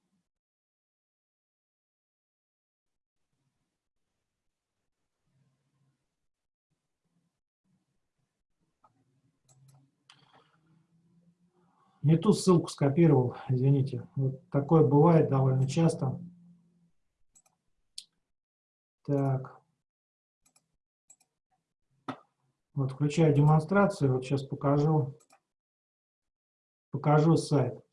Не ту ссылку скопировал, извините. Вот такое бывает довольно часто. Так. Вот включаю демонстрацию, вот сейчас покажу, покажу сайт.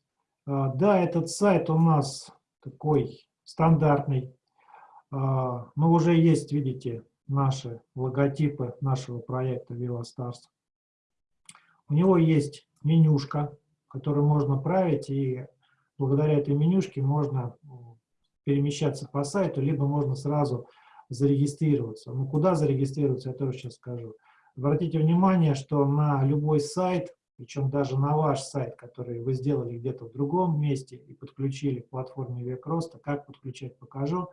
А, да, этот сайт у нас такой стандартный, а, но уже есть, видите, наши логотипы нашего проекта VivaStars. У него есть менюшка, которую можно править, и благодаря этой менюшке можно перемещаться по сайту, либо можно сразу зарегистрироваться. Ну, куда зарегистрироваться, я тоже сейчас скажу. Обратите внимание, что на любой сайт, причем даже на ваш сайт, который вы сделали где-то в другом месте и подключили к платформе Век как подключать, покажу,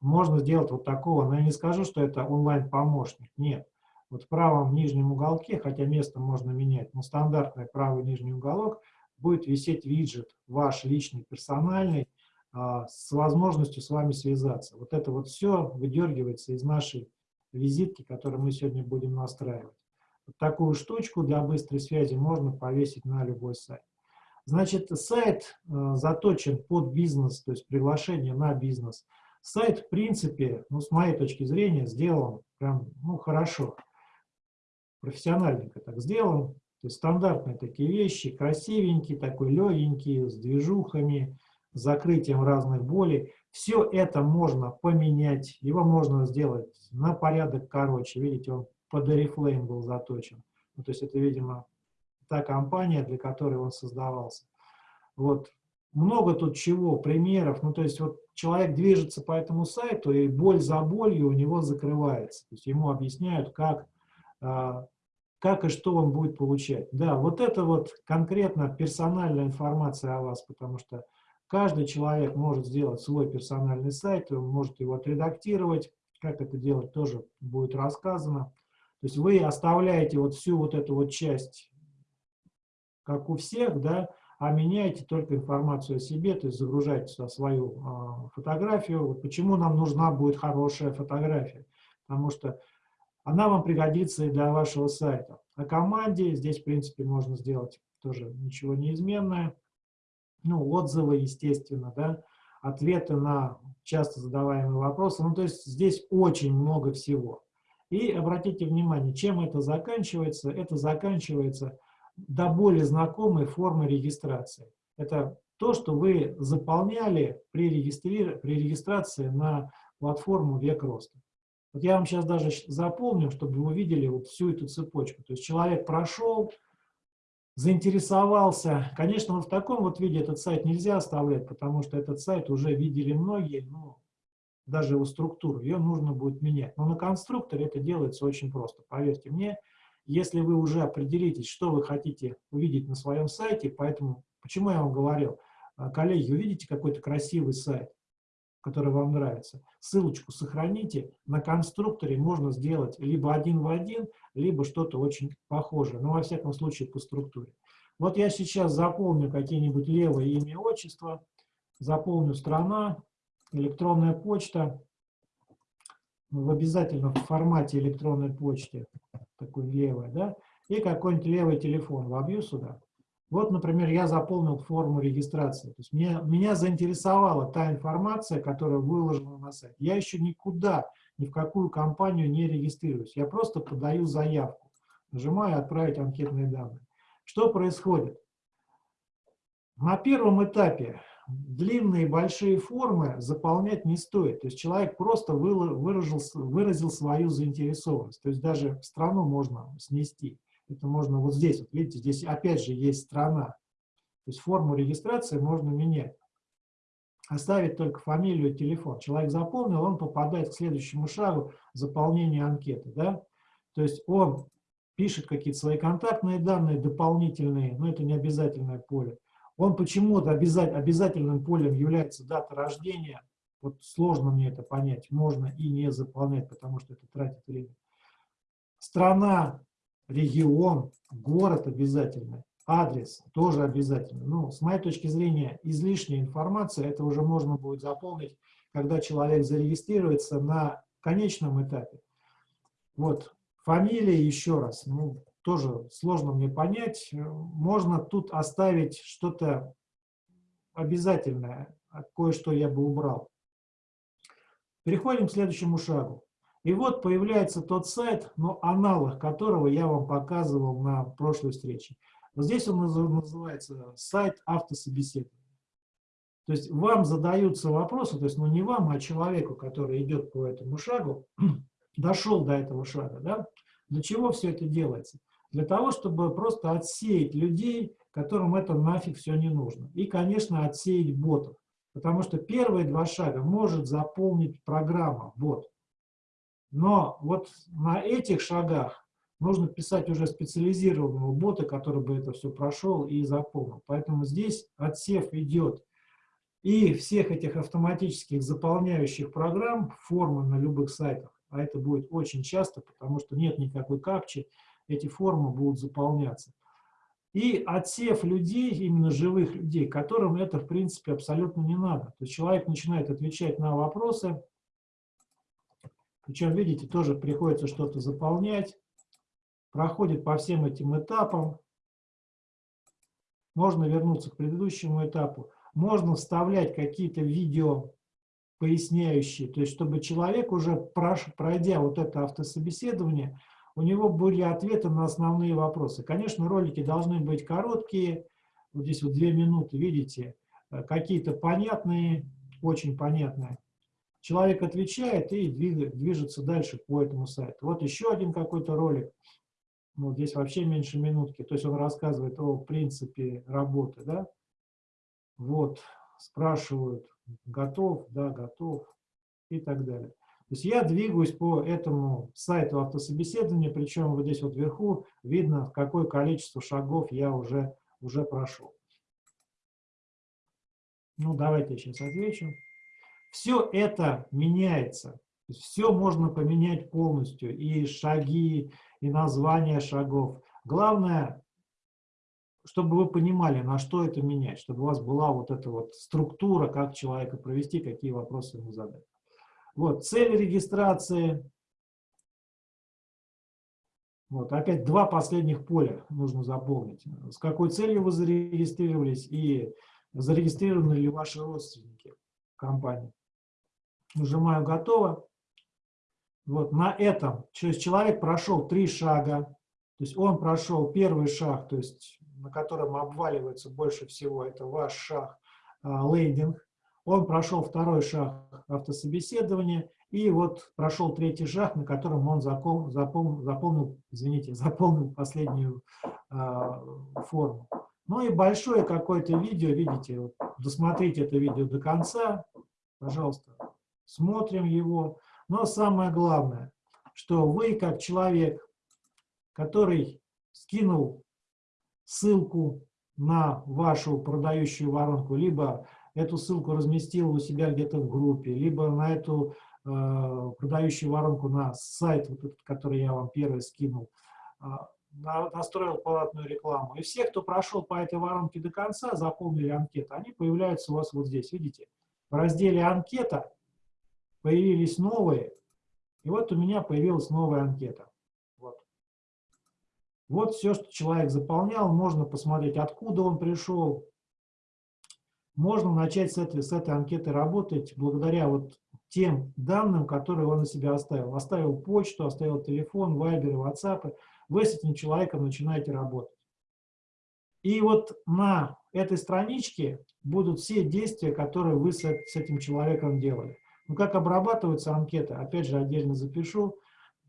можно сделать вот такого, но я не скажу, что это онлайн-помощник, нет. Вот в правом нижнем уголке, хотя место можно менять, но стандартный правый нижний уголок, будет висеть виджет ваш личный, персональный, а, с возможностью с вами связаться. Вот это вот все выдергивается из нашей визитки, которую мы сегодня будем настраивать. Вот такую штучку для быстрой связи можно повесить на любой сайт. Значит, сайт э, заточен под бизнес, то есть приглашение на бизнес. Сайт, в принципе, ну, с моей точки зрения, сделан прям, ну, хорошо. Профессиональненько так сделан. То есть стандартные такие вещи, красивенькие, такой легенький, с движухами, с закрытием разных болей. Все это можно поменять, его можно сделать на порядок короче. Видите, он под Oriflame был заточен. Ну, то есть это, видимо, та компания, для которой он создавался. Вот. Много тут чего, примеров. Ну, то есть вот человек движется по этому сайту, и боль за болью у него закрывается. То есть ему объясняют, как, а, как и что он будет получать. Да, вот это вот конкретно персональная информация о вас, потому что Каждый человек может сделать свой персональный сайт, он может его отредактировать. Как это делать, тоже будет рассказано. То есть вы оставляете вот всю вот эту вот часть, как у всех, да, а меняете только информацию о себе, то есть загружаете сюда свою э, фотографию. Вот почему нам нужна будет хорошая фотография? Потому что она вам пригодится и для вашего сайта. О команде здесь, в принципе, можно сделать тоже ничего неизменное ну, отзывы, естественно, да, ответы на часто задаваемые вопросы. Ну, то есть здесь очень много всего. И обратите внимание, чем это заканчивается? Это заканчивается до более знакомой формы регистрации. Это то, что вы заполняли при, регистри... при регистрации на платформу «Век роста». Вот я вам сейчас даже запомню, чтобы вы видели вот всю эту цепочку. То есть человек прошел, заинтересовался. Конечно, вот в таком вот виде этот сайт нельзя оставлять, потому что этот сайт уже видели многие, ну, даже его структуру, ее нужно будет менять. Но на конструкторе это делается очень просто, поверьте мне. Если вы уже определитесь, что вы хотите увидеть на своем сайте, поэтому, почему я вам говорил, а, коллеги, увидите какой-то красивый сайт, который вам нравится, ссылочку сохраните, на конструкторе можно сделать либо один в один, либо что-то очень похожее, но во всяком случае по структуре. Вот я сейчас заполню какие-нибудь левые имя, отчество, заполню страна, электронная почта, в обязательном формате электронной почты, такой левой, да, и какой-нибудь левый телефон. Вобью сюда. Вот, например, я заполнил форму регистрации. То есть меня, меня заинтересовала та информация, которая выложена на сайт. Я еще никуда, ни в какую компанию не регистрируюсь. Я просто подаю заявку. Нажимаю «Отправить анкетные данные». Что происходит? На первом этапе длинные большие формы заполнять не стоит. То есть человек просто выразил, выразил свою заинтересованность. То есть даже страну можно снести. Это можно вот здесь, вот видите, здесь опять же есть страна. То есть форму регистрации можно менять. Оставить только фамилию и телефон. Человек заполнил, он попадает к следующему шагу заполнения анкеты. Да? То есть он пишет какие-то свои контактные данные дополнительные, но это не обязательное поле. Он почему-то обязательным полем является дата рождения. Вот сложно мне это понять. Можно и не заполнять, потому что это тратит время. Страна, регион, город обязательно, адрес тоже обязательно. Ну, с моей точки зрения, излишняя информация, это уже можно будет заполнить, когда человек зарегистрируется на конечном этапе. Вот, фамилия еще раз, ну, тоже сложно мне понять. Можно тут оставить что-то обязательное, кое-что я бы убрал. Переходим к следующему шагу. И вот появляется тот сайт, но аналог которого я вам показывал на прошлой встрече. Вот здесь он называется сайт автособеседования. То есть вам задаются вопросы, то есть ну не вам, а человеку, который идет по этому шагу, <clears throat> дошел до этого шага. Да? Для чего все это делается? Для того, чтобы просто отсеять людей, которым это нафиг все не нужно. И, конечно, отсеять ботов. Потому что первые два шага может заполнить программа, бот. Но вот на этих шагах нужно писать уже специализированного бота, который бы это все прошел и заполнил. Поэтому здесь отсев идет и всех этих автоматических заполняющих программ, формы на любых сайтах, а это будет очень часто, потому что нет никакой капчи, эти формы будут заполняться. И отсев людей, именно живых людей, которым это, в принципе, абсолютно не надо. То есть человек начинает отвечать на вопросы, причем, видите, тоже приходится что-то заполнять, проходит по всем этим этапам. Можно вернуться к предыдущему этапу. Можно вставлять какие-то видео поясняющие, то есть чтобы человек уже, пройдя вот это автособеседование, у него были ответы на основные вопросы. Конечно, ролики должны быть короткие, вот здесь вот две минуты, видите, э, какие-то понятные, очень понятные. Человек отвечает и движется дальше по этому сайту. Вот еще один какой-то ролик, ну, здесь вообще меньше минутки, то есть он рассказывает о принципе работы, да. Вот, спрашивают, готов, да, готов и так далее. То есть я двигаюсь по этому сайту автособеседования, причем вот здесь вот вверху видно, какое количество шагов я уже, уже прошел. Ну, давайте я сейчас отвечу. Все это меняется. Все можно поменять полностью. И шаги, и название шагов. Главное, чтобы вы понимали, на что это менять, чтобы у вас была вот эта вот структура, как человека провести, какие вопросы ему задать. Вот, цель регистрации. Вот, опять два последних поля нужно заполнить. С какой целью вы зарегистрировались и зарегистрированы ли ваши родственники в компании. Нажимаю «Готово». Вот на этом, то человек прошел три шага, то есть он прошел первый шаг, то есть на котором обваливается больше всего, это ваш шаг, лейдинг. Он прошел второй шаг автособеседования, и вот прошел третий шаг, на котором он запол, запол, заполнил, извините, <laughs> заполнил последнюю э, форму. Ну и большое какое-то видео, видите, вот, досмотрите это видео до конца, пожалуйста, смотрим его. Но самое главное, что вы как человек, который скинул ссылку на вашу продающую воронку, либо эту ссылку разместил у себя где-то в группе, либо на эту э, продающую воронку на сайт, вот этот, который я вам первый скинул, э, настроил платную рекламу. И все, кто прошел по этой воронке до конца, заполнили анкету, они появляются у вас вот здесь, видите? В разделе «Анкета» появились новые, и вот у меня появилась новая анкета. Вот. вот все, что человек заполнял, можно посмотреть, откуда он пришел, можно начать с этой, с этой анкеты работать благодаря вот тем данным, которые он на себя оставил. Оставил почту, оставил телефон, вайберы, ватсапы. Вы с этим человеком начинаете работать. И вот на этой страничке будут все действия, которые вы с, этим человеком делали. Ну, как обрабатываются анкеты, опять же, отдельно запишу.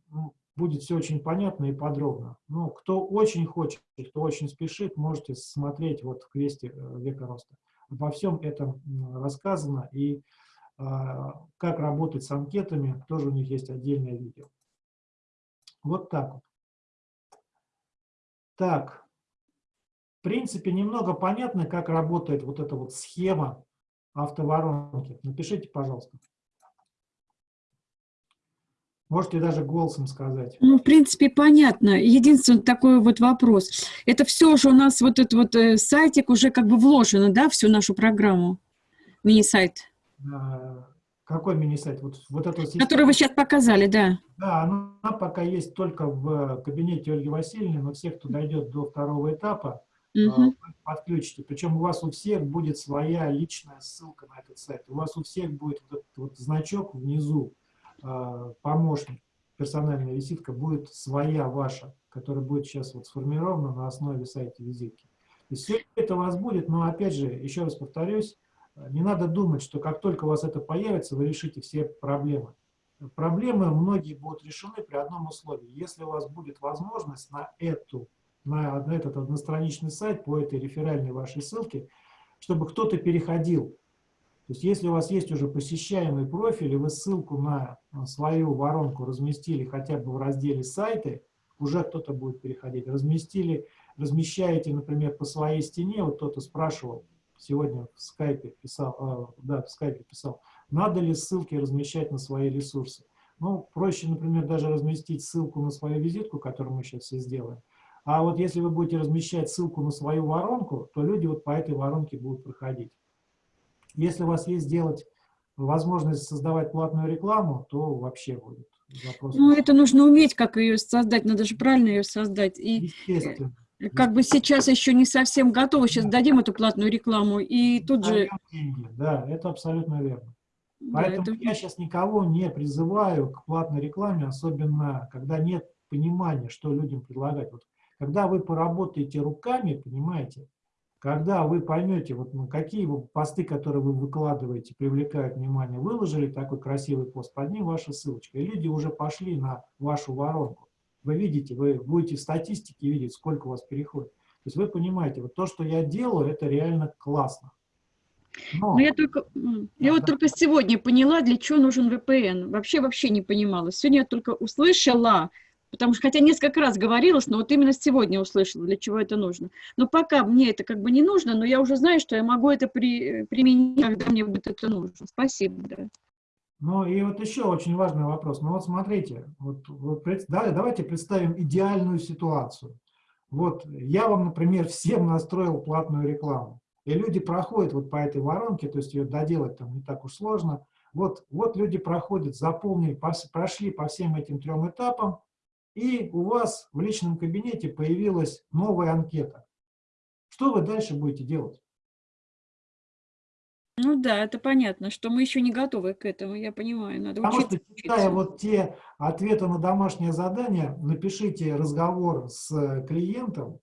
Ну, будет все очень понятно и подробно. Но кто очень хочет, кто очень спешит, можете смотреть вот в квесте э, «Века роста». Обо всем этом рассказано, и а, как работать с анкетами, тоже у них есть отдельное видео. Вот так вот. Так, в принципе, немного понятно, как работает вот эта вот схема автоворонки. Напишите, пожалуйста. Можете даже голосом сказать. Ну, в принципе, понятно. Единственный такой вот вопрос. Это все же у нас вот этот вот э, сайтик уже как бы вложено, да, всю нашу программу? Мини-сайт. А, какой мини-сайт? Вот, вот эту Который вы сейчас показали, да. Да, она пока есть только в кабинете Ольги Васильевны, но все, кто дойдет до второго этапа, угу. подключите. Причем у вас у всех будет своя личная ссылка на этот сайт. У вас у всех будет вот этот вот значок внизу, помощник, персональная визитка будет своя ваша, которая будет сейчас вот сформирована на основе сайта визитки. И все это у вас будет, но опять же, еще раз повторюсь, не надо думать, что как только у вас это появится, вы решите все проблемы. Проблемы многие будут решены при одном условии. Если у вас будет возможность на, эту, на этот одностраничный сайт по этой реферальной вашей ссылке, чтобы кто-то переходил. То есть если у вас есть уже посещаемый профиль, и вы ссылку на свою воронку разместили хотя бы в разделе «Сайты», уже кто-то будет переходить. Разместили, размещаете, например, по своей стене, вот кто-то спрашивал, сегодня в скайпе писал, э, да, в скайпе писал, надо ли ссылки размещать на свои ресурсы. Ну, проще, например, даже разместить ссылку на свою визитку, которую мы сейчас все сделаем. А вот если вы будете размещать ссылку на свою воронку, то люди вот по этой воронке будут проходить. Если у вас есть сделать возможность создавать платную рекламу, то вообще будет вопрос. Ну, это нужно уметь, как ее создать, надо же правильно ее создать. И Естественно. Как бы сейчас еще не совсем готовы, сейчас да. дадим эту платную рекламу, и тут же... Деньги. Да, это абсолютно верно. Поэтому да, это... я сейчас никого не призываю к платной рекламе, особенно когда нет понимания, что людям предлагать. Вот, когда вы поработаете руками, понимаете, когда вы поймете, вот, ну, какие посты, которые вы выкладываете, привлекают внимание, выложили такой красивый пост, под ним ваша ссылочка, и люди уже пошли на вашу воронку. Вы видите, вы будете в статистике видеть, сколько у вас переходит. То есть вы понимаете, вот то, что я делаю, это реально классно. Но, Но я только, я вот только сегодня поняла, для чего нужен VPN. Вообще, вообще не понимала. Сегодня я только услышала, Потому что, хотя несколько раз говорилось, но вот именно сегодня услышала, для чего это нужно. Но пока мне это как бы не нужно, но я уже знаю, что я могу это при, применить, когда мне будет это нужно. Спасибо. Да. Ну и вот еще очень важный вопрос. Ну вот смотрите, вот, вот, да, давайте представим идеальную ситуацию. Вот я вам, например, всем настроил платную рекламу. И люди проходят вот по этой воронке, то есть ее доделать там не так уж сложно. Вот, вот люди проходят, заполнили, прошли по всем этим трем этапам, и у вас в личном кабинете появилась новая анкета. Что вы дальше будете делать? Ну да, это понятно, что мы еще не готовы к этому, я понимаю, надо Потому учиться. что, читая вот те ответы на домашнее задание, напишите разговор с клиентом,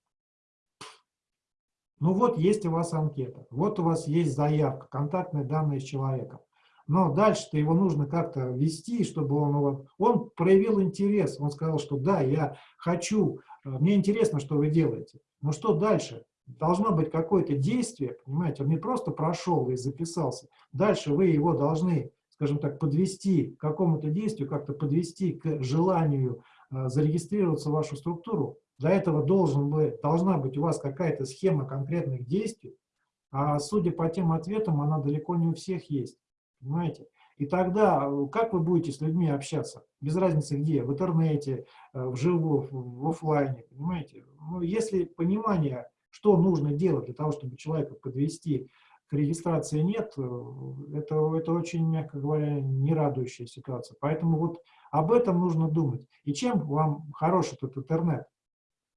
ну вот есть у вас анкета, вот у вас есть заявка, контактные данные с человеком но дальше-то его нужно как-то вести, чтобы он, он проявил интерес, он сказал, что да, я хочу, э, мне интересно, что вы делаете. Но что дальше? Должно быть какое-то действие, понимаете, он не просто прошел и записался. Дальше вы его должны, скажем так, подвести к какому-то действию, как-то подвести к желанию э, зарегистрироваться в вашу структуру. Для этого должен быть, должна быть у вас какая-то схема конкретных действий, а судя по тем ответам, она далеко не у всех есть. Понимаете? И тогда э, как вы будете с людьми общаться? Без разницы где, в интернете, э, вживую, в офлайне, понимаете? Ну, если понимание, что нужно делать для того, чтобы человека подвести к регистрации нет, э, это, это очень, мягко говоря, не радующая ситуация. Поэтому вот об этом нужно думать. И чем вам хорош этот интернет?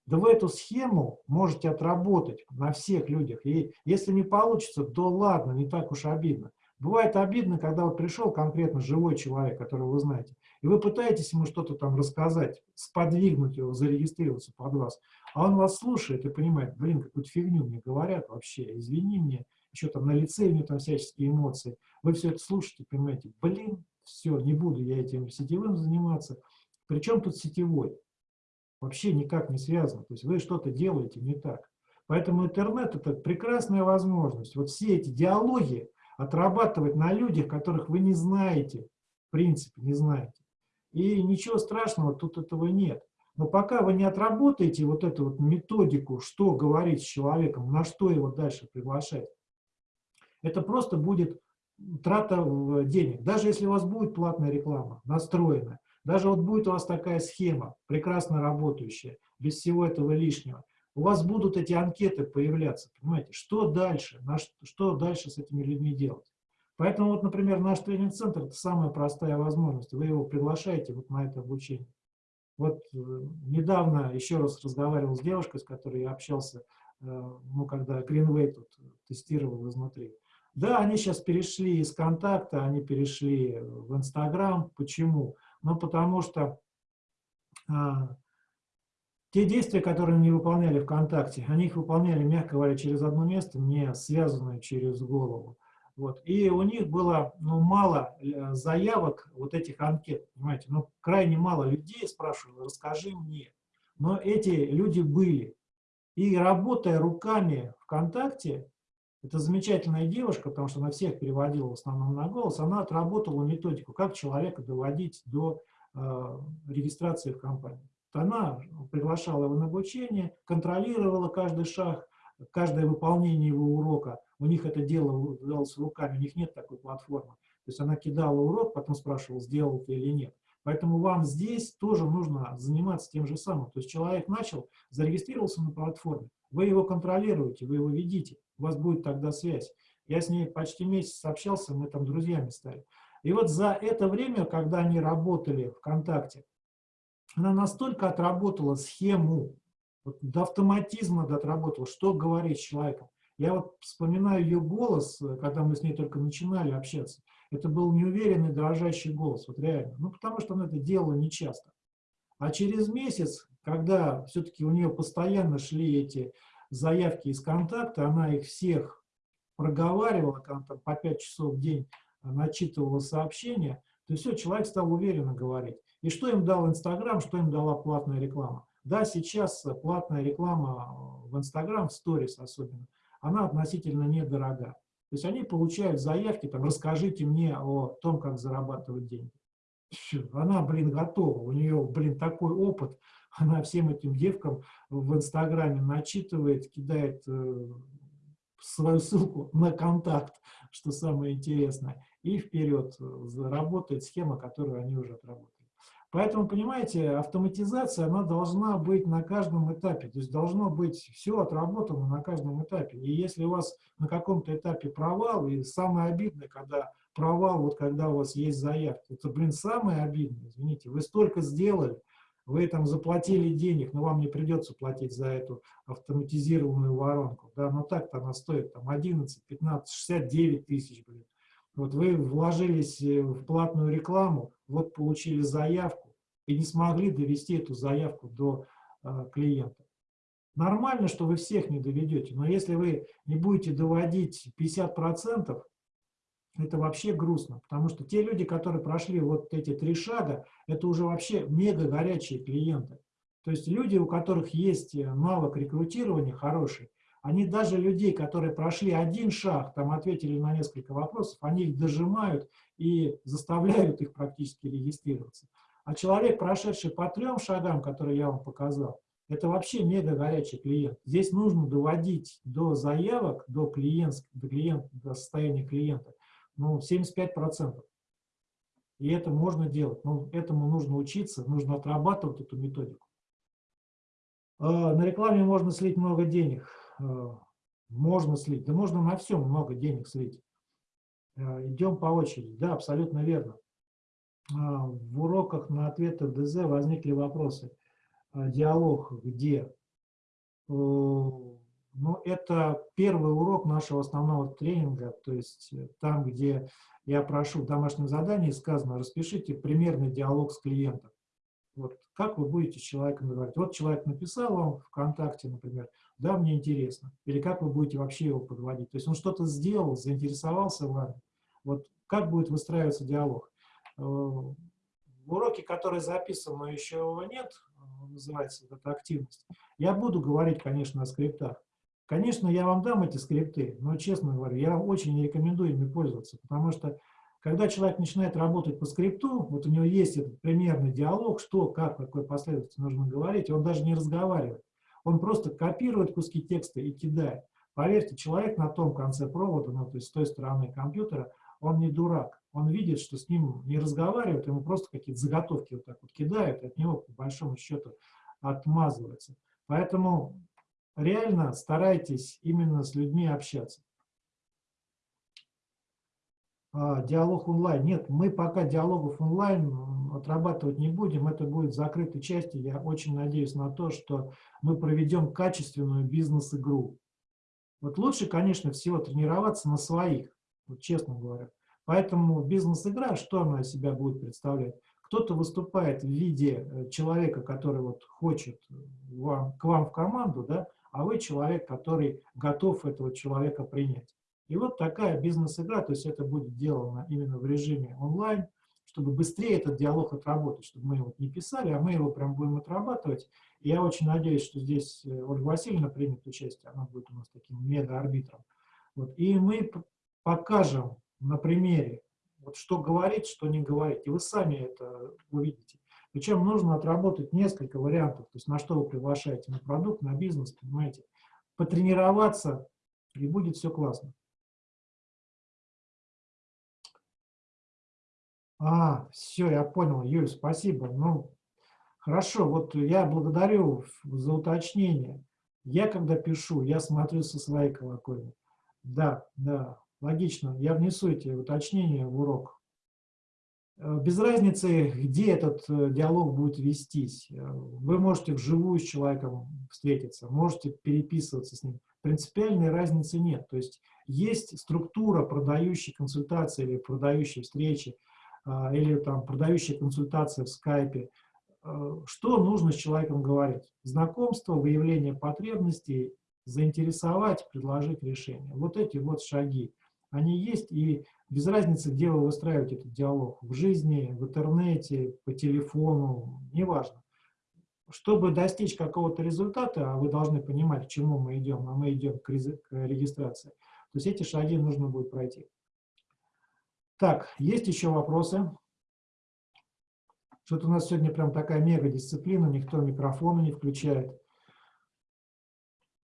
Да вы эту схему можете отработать на всех людях. И если не получится, то ладно, не так уж обидно. Бывает обидно, когда вот пришел конкретно живой человек, которого вы знаете, и вы пытаетесь ему что-то там рассказать, сподвигнуть его, зарегистрироваться под вас, а он вас слушает и понимает, блин, какую-то фигню мне говорят вообще, извини мне, еще там на лице у него там всяческие эмоции. Вы все это слушаете, понимаете, блин, все, не буду я этим сетевым заниматься. Причем тут сетевой? Вообще никак не связано. То есть вы что-то делаете не так. Поэтому интернет – это прекрасная возможность. Вот все эти диалоги, отрабатывать на людях, которых вы не знаете, в принципе, не знаете. И ничего страшного тут этого нет. Но пока вы не отработаете вот эту вот методику, что говорить с человеком, на что его дальше приглашать, это просто будет трата денег. Даже если у вас будет платная реклама, настроенная, даже вот будет у вас такая схема, прекрасно работающая, без всего этого лишнего, у вас будут эти анкеты появляться, понимаете, что дальше, что дальше с этими людьми делать. Поэтому, вот, например, наш тренинг-центр – это самая простая возможность, вы его приглашаете вот на это обучение. Вот э, недавно еще раз разговаривал с девушкой, с которой я общался, э, ну, когда Greenway тут тестировал изнутри. Да, они сейчас перешли из контакта, они перешли в Инстаграм. Почему? Ну, потому что а, те действия, которые они выполняли ВКонтакте, они их выполняли, мягко говоря, через одно место, не связанное через голову. Вот. И у них было ну, мало э, заявок, вот этих анкет, понимаете, ну, крайне мало людей спрашивали, расскажи мне. Но эти люди были. И работая руками ВКонтакте, Это замечательная девушка, потому что она всех переводила в основном на голос. Она отработала методику, как человека доводить до э, регистрации в компании. Она приглашала его на обучение, контролировала каждый шаг, каждое выполнение его урока. У них это дело делалось руками, у них нет такой платформы. То есть она кидала урок, потом спрашивала, сделал ты или нет. Поэтому вам здесь тоже нужно заниматься тем же самым. То есть человек начал, зарегистрировался на платформе, вы его контролируете, вы его видите, у вас будет тогда связь. Я с ней почти месяц общался, мы там друзьями стали. И вот за это время, когда они работали ВКонтакте, она настолько отработала схему, вот до автоматизма отработала, что говорить с человеком. Я вот вспоминаю ее голос, когда мы с ней только начинали общаться. Это был неуверенный, дрожащий голос, вот реально. Ну, потому что она это делала нечасто. А через месяц, когда все-таки у нее постоянно шли эти заявки из контакта, она их всех проговаривала, там, по 5 часов в день начитывала сообщения, то все, человек стал уверенно говорить. И что им дал Инстаграм, что им дала платная реклама? Да, сейчас платная реклама в Инстаграм, в сторис особенно, она относительно недорога. То есть они получают заявки, там, расскажите мне о том, как зарабатывать деньги. Она, блин, готова, у нее, блин, такой опыт, она всем этим девкам в Инстаграме начитывает, кидает э, свою ссылку на контакт, что самое интересное, и вперед заработает схема, которую они уже отработали. Поэтому, понимаете, автоматизация, она должна быть на каждом этапе, то есть должно быть все отработано на каждом этапе. И если у вас на каком-то этапе провал, и самое обидное, когда провал, вот когда у вас есть заявки, это, блин, самое обидное, извините, вы столько сделали, вы там заплатили денег, но вам не придется платить за эту автоматизированную воронку, да, но так-то она стоит там 11, 15, 69 тысяч, блин. Вот вы вложились э, в платную рекламу, вот получили заявку и не смогли довести эту заявку до э, клиента. Нормально, что вы всех не доведете, но если вы не будете доводить 50%, это вообще грустно, потому что те люди, которые прошли вот эти три шага, это уже вообще мега горячие клиенты. То есть люди, у которых есть э, навык рекрутирования хороший, они даже людей, которые прошли один шаг, там ответили на несколько вопросов, они их дожимают и заставляют их практически регистрироваться. А человек, прошедший по трем шагам, которые я вам показал, это вообще мега горячий клиент. Здесь нужно доводить до заявок, до, клиент, до, клиент, до состояния клиента, ну, 75%. И это можно делать. Но этому нужно учиться, нужно отрабатывать эту методику. А, на рекламе можно слить много денег. Э, можно слить, да можно на всем много денег слить. Э, идем по очереди. Да, абсолютно верно. Э, в уроках на ответы ДЗ возникли вопросы. Диалог где? Ну, это первый урок нашего основного тренинга, то есть там, где я прошу в домашнем задании, сказано, распишите примерный диалог с клиентом. Вот как вы будете с человеком говорить? Вот человек написал вам ВКонтакте, например, да, мне интересно. Или как вы будете вообще его подводить? То есть он что-то сделал, заинтересовался вами. Вот как будет выстраиваться диалог? Э, в уроке, который записан, но еще нет, э, называется вот эта активность, я буду говорить, конечно, о скриптах. Конечно, я вам дам эти скрипты, но, честно говоря, я очень не рекомендую ими пользоваться, потому что когда человек начинает работать по скрипту, вот у него есть этот примерный диалог, что, как, какой последовательности нужно говорить, он даже не разговаривает. Он просто копирует куски текста и кидает. Поверьте, человек на том конце провода, ну, то есть с той стороны компьютера, он не дурак. Он видит, что с ним не разговаривают, ему просто какие-то заготовки вот так вот кидают, от него, по большому счету, отмазывается. Поэтому реально старайтесь именно с людьми общаться. А, диалог онлайн. Нет, мы пока диалогов онлайн отрабатывать не будем, это будет в закрытой части. Я очень надеюсь на то, что мы проведем качественную бизнес-игру. Вот лучше, конечно, всего тренироваться на своих, вот честно говоря. Поэтому бизнес-игра, что она из себя будет представлять? Кто-то выступает в виде э, человека, который вот хочет вам, к вам в команду, да, а вы человек, который готов этого человека принять. И вот такая бизнес-игра, то есть это будет сделано именно в режиме онлайн, чтобы быстрее этот диалог отработать, чтобы мы его не писали, а мы его прям будем отрабатывать. И я очень надеюсь, что здесь э, Ольга Васильевна примет участие, она будет у нас таким мега-арбитром. Вот. И мы покажем на примере, вот что говорить, что не говорить. И вы сами это увидите. Причем нужно отработать несколько вариантов, то есть на что вы приглашаете, на продукт, на бизнес, понимаете. Потренироваться, и будет все классно. А, все, я понял, Юль, спасибо. Ну, хорошо, вот я благодарю за уточнение. Я, когда пишу, я смотрю со своей колокольни. Да, да, логично. Я внесу эти уточнения в урок. Э, без разницы, где этот э, диалог будет вестись. Э, вы можете вживую с человеком встретиться, можете переписываться с ним. Принципиальной разницы нет. То есть есть структура продающей консультации или продающей встречи, или там продающая консультация в скайпе. Что нужно с человеком говорить? Знакомство, выявление потребностей, заинтересовать, предложить решение. Вот эти вот шаги, они есть, и без разницы, где вы выстраиваете этот диалог, в жизни, в интернете, по телефону, неважно. Чтобы достичь какого-то результата, а вы должны понимать, к чему мы идем, а мы идем к, регистрации, то есть эти шаги нужно будет пройти. Так, есть еще вопросы? Что-то у нас сегодня прям такая мега-дисциплина, никто микрофона не включает.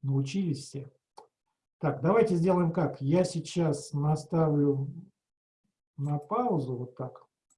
Научились все. Так, давайте сделаем как. Я сейчас наставлю на паузу, вот так.